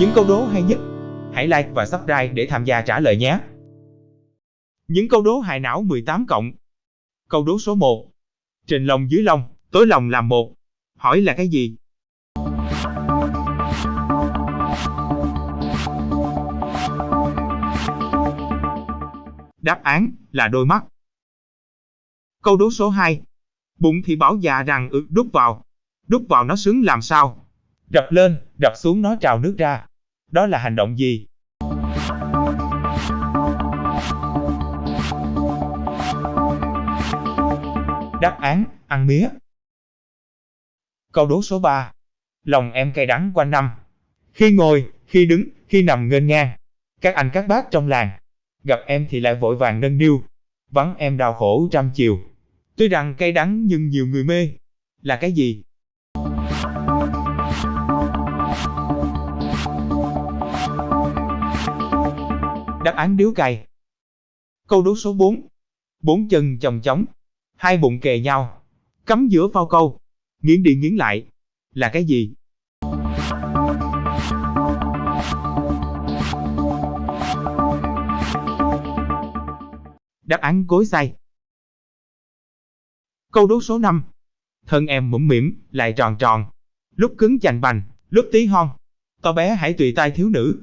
Những câu đố hay nhất, hãy like và subscribe để tham gia trả lời nhé. Những câu đố hại não 18 cộng. Câu đố số 1. Trên lông dưới lông, tối lòng làm một. Hỏi là cái gì? Đáp án là đôi mắt. Câu đố số 2. Bụng thì bảo già rằng ư đút vào. Đút vào nó sướng làm sao? Đập lên, đập xuống nó trào nước ra. Đó là hành động gì? Đáp án, ăn mía. Câu đố số 3. Lòng em cay đắng quanh năm. Khi ngồi, khi đứng, khi nằm ngênh ngang. Các anh các bác trong làng. Gặp em thì lại vội vàng nâng niu. Vắng em đau khổ trăm chiều. Tuy rằng cay đắng nhưng nhiều người mê. Là cái gì? Đáp án điếu cày. Câu đố số 4. Bốn chân chồng chóng, hai bụng kề nhau, cắm giữa phao câu, nghiến đi nghiến lại. Là cái gì? Đáp án cối xay. Câu đố số 5. Thân em mũm mỉm, lại tròn tròn. Lúc cứng chành bành, lúc tí hon. To bé hãy tùy tay thiếu nữ.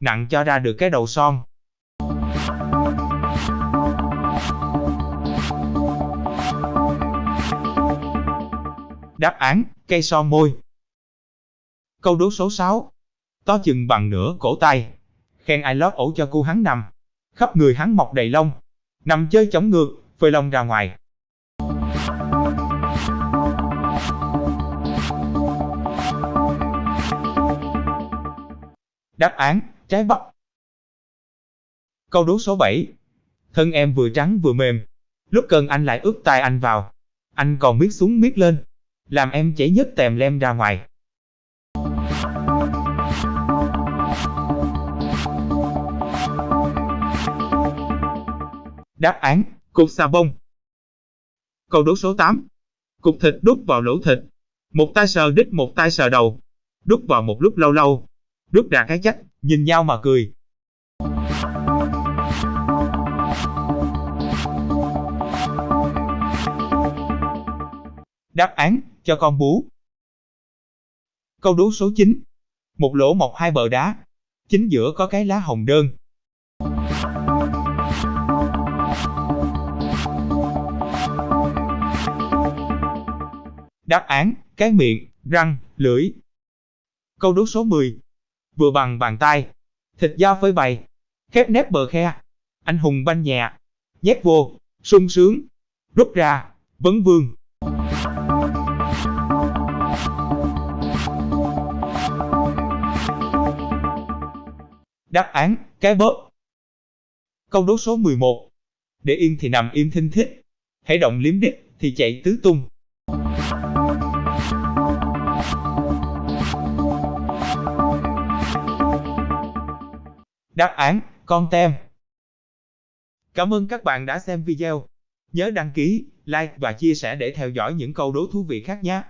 Nặng cho ra được cái đầu son. Đáp án, cây so môi. Câu đố số 6. To chừng bằng nửa cổ tay. Khen ai lót ổ cho cu hắn nằm. Khắp người hắn mọc đầy lông. Nằm chơi chống ngược, phơi lông ra ngoài. Đáp án, trái bắp. Câu đố số 7. Thân em vừa trắng vừa mềm. Lúc cần anh lại ướt tay anh vào. Anh còn miết xuống miết lên. Làm em chảy nhất tèm lem ra ngoài. Đáp án, cục xà bông. Câu đố số 8. Cục thịt đút vào lỗ thịt. Một tay sờ đít một tay sờ đầu. Đút vào một lúc lâu lâu. Đút ra cái chắc, nhìn nhau mà cười. Đáp án, cho con bú. Câu đố số 9. Một lỗ mọc hai bờ đá. Chính giữa có cái lá hồng đơn. Đáp án, cái miệng, răng, lưỡi. Câu đố số 10. Vừa bằng bàn tay, thịt da phơi bày, khép nép bờ khe, anh hùng banh nhẹ, nhét vô, sung sướng, rút ra, vấn vương. Đáp án, cái bớt Câu đố số 11. Để yên thì nằm im thinh thích, hãy động liếm đít thì chạy tứ tung. Đáp án, con tem. Cảm ơn các bạn đã xem video. Nhớ đăng ký, like và chia sẻ để theo dõi những câu đố thú vị khác nhé.